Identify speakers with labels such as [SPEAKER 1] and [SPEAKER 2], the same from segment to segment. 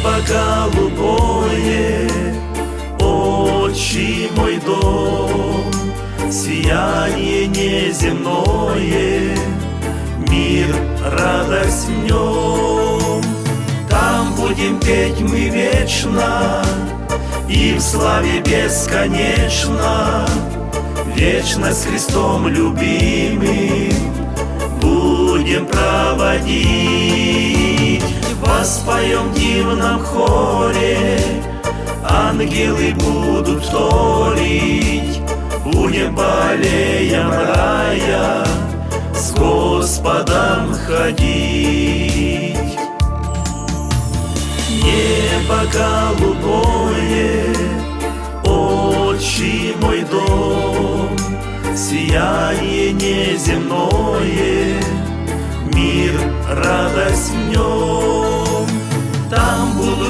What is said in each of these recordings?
[SPEAKER 1] Небо голубое, отчий мой дом, Сияние неземное, мир, радость в нем. Там будем петь мы вечно, и в славе бесконечно, Вечность с Христом любимым будем проводить. Воспоем в дивном хоре, ангелы будут вторить, Будем болеем рая с Господом ходить. Небо голубое, отчий мой дом, Сияние неземное, мир, радость в нем.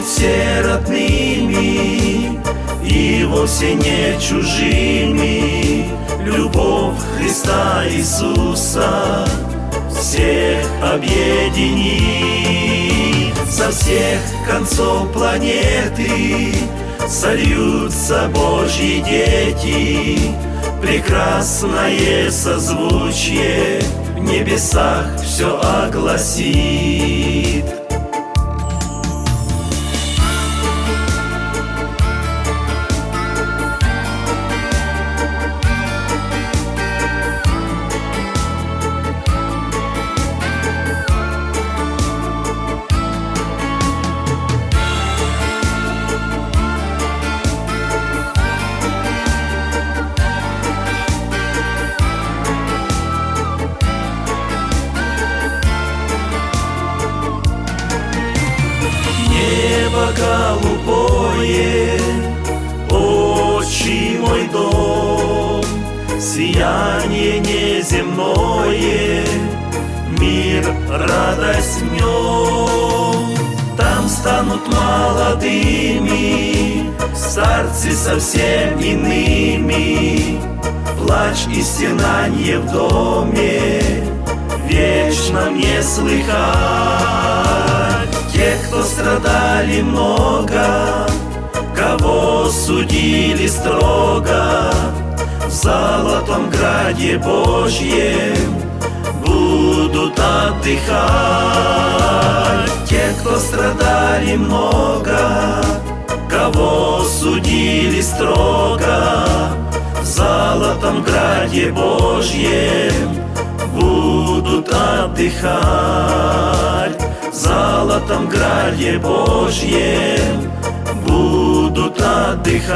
[SPEAKER 1] Будут все родными и вовсе не чужими. Любовь Христа Иисуса всех объединит. Со всех концов планеты сольются Божьи дети. Прекрасное созвучие в небесах все огласит. Голубое, отчий мой дом, сияние неземное, мир, радость нем. Там станут молодыми, старцы совсем иными, плач и стенанье в доме, вечно не слыхать. Кто страдали много, кого судили строго, В золотом граде Божьем будут отдыхать. Те, кто страдали много, кого судили строго, В золотом граде Божьем будут отдыхать в золотом граде Божьем будут отдыхать.